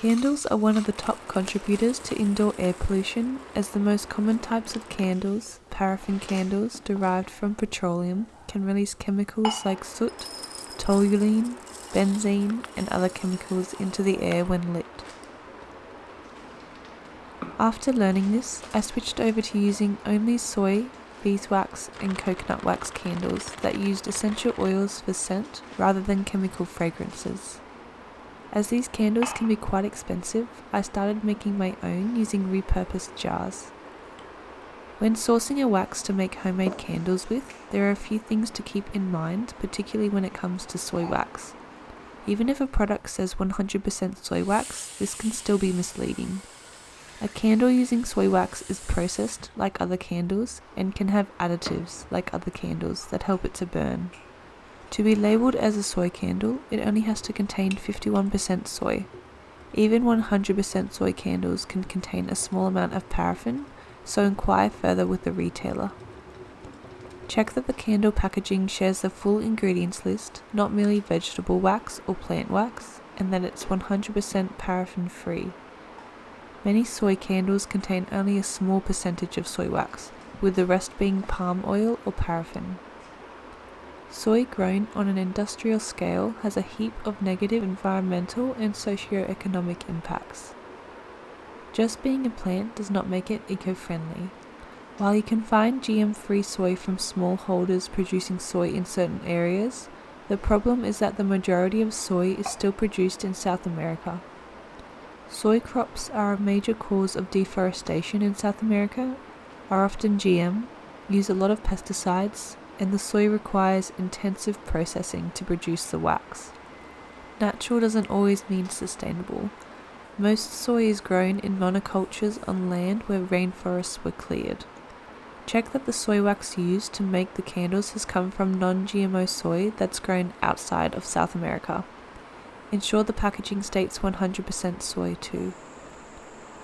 Candles are one of the top contributors to indoor air pollution as the most common types of candles, paraffin candles derived from petroleum, can release chemicals like soot, toluene, benzene, and other chemicals into the air when lit. After learning this, I switched over to using only soy, beeswax, and coconut wax candles that used essential oils for scent rather than chemical fragrances. As these candles can be quite expensive, I started making my own using repurposed jars. When sourcing a wax to make homemade candles with, there are a few things to keep in mind, particularly when it comes to soy wax. Even if a product says 100% soy wax, this can still be misleading. A candle using soy wax is processed like other candles and can have additives like other candles that help it to burn. To be labelled as a soy candle, it only has to contain 51% soy. Even 100% soy candles can contain a small amount of paraffin, so inquire further with the retailer. Check that the candle packaging shares the full ingredients list, not merely vegetable wax or plant wax, and that it's 100% paraffin free. Many soy candles contain only a small percentage of soy wax, with the rest being palm oil or paraffin. Soy grown on an industrial scale has a heap of negative environmental and socio-economic impacts. Just being a plant does not make it eco-friendly. While you can find GM-free soy from smallholders producing soy in certain areas, the problem is that the majority of soy is still produced in South America. Soy crops are a major cause of deforestation in South America, are often GM, use a lot of pesticides, and the soy requires intensive processing to produce the wax. Natural doesn't always mean sustainable. Most soy is grown in monocultures on land where rainforests were cleared. Check that the soy wax used to make the candles has come from non GMO soy that's grown outside of South America. Ensure the packaging states 100% soy too.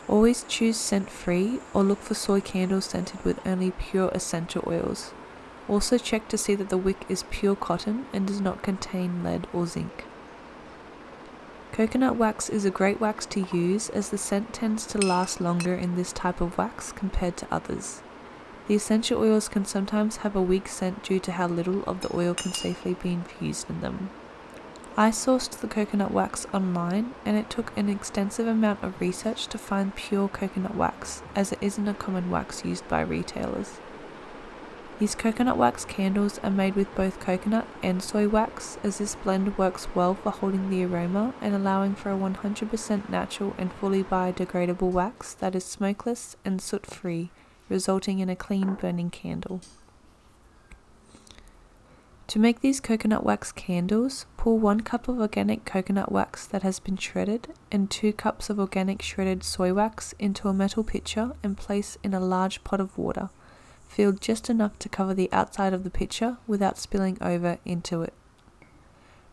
Always choose scent free or look for soy candles scented with only pure essential oils. Also check to see that the wick is pure cotton and does not contain lead or zinc. Coconut wax is a great wax to use as the scent tends to last longer in this type of wax compared to others. The essential oils can sometimes have a weak scent due to how little of the oil can safely be infused in them. I sourced the coconut wax online and it took an extensive amount of research to find pure coconut wax as it isn't a common wax used by retailers. These coconut wax candles are made with both coconut and soy wax as this blend works well for holding the aroma and allowing for a 100% natural and fully biodegradable wax that is smokeless and soot free, resulting in a clean burning candle. To make these coconut wax candles, pour 1 cup of organic coconut wax that has been shredded and 2 cups of organic shredded soy wax into a metal pitcher and place in a large pot of water filled just enough to cover the outside of the pitcher without spilling over into it.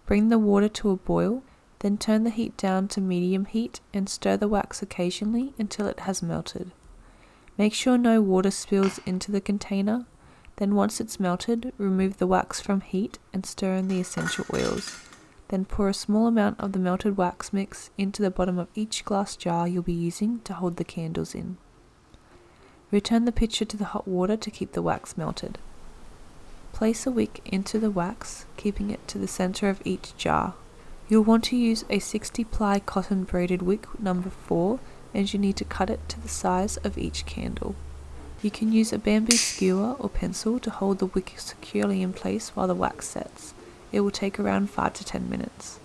Bring the water to a boil, then turn the heat down to medium heat and stir the wax occasionally until it has melted. Make sure no water spills into the container, then once it's melted, remove the wax from heat and stir in the essential oils. Then pour a small amount of the melted wax mix into the bottom of each glass jar you'll be using to hold the candles in. Return the pitcher to the hot water to keep the wax melted. Place a wick into the wax, keeping it to the center of each jar. You'll want to use a 60 ply cotton braided wick number 4 and you need to cut it to the size of each candle. You can use a bamboo skewer or pencil to hold the wick securely in place while the wax sets. It will take around 5 to 10 minutes.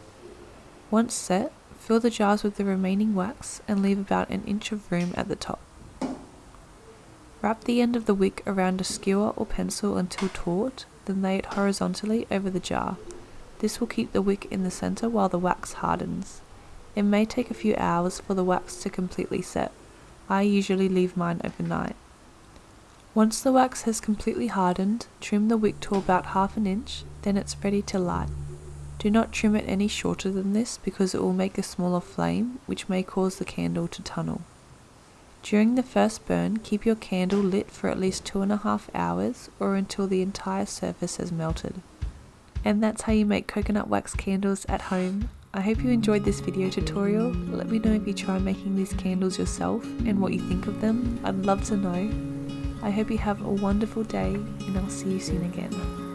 Once set, fill the jars with the remaining wax and leave about an inch of room at the top. Wrap the end of the wick around a skewer or pencil until taut, then lay it horizontally over the jar. This will keep the wick in the center while the wax hardens. It may take a few hours for the wax to completely set. I usually leave mine overnight. Once the wax has completely hardened, trim the wick to about half an inch, then it's ready to light. Do not trim it any shorter than this because it will make a smaller flame, which may cause the candle to tunnel. During the first burn, keep your candle lit for at least two and a half hours or until the entire surface has melted. And that's how you make coconut wax candles at home. I hope you enjoyed this video tutorial. Let me know if you try making these candles yourself and what you think of them. I'd love to know. I hope you have a wonderful day and I'll see you soon again.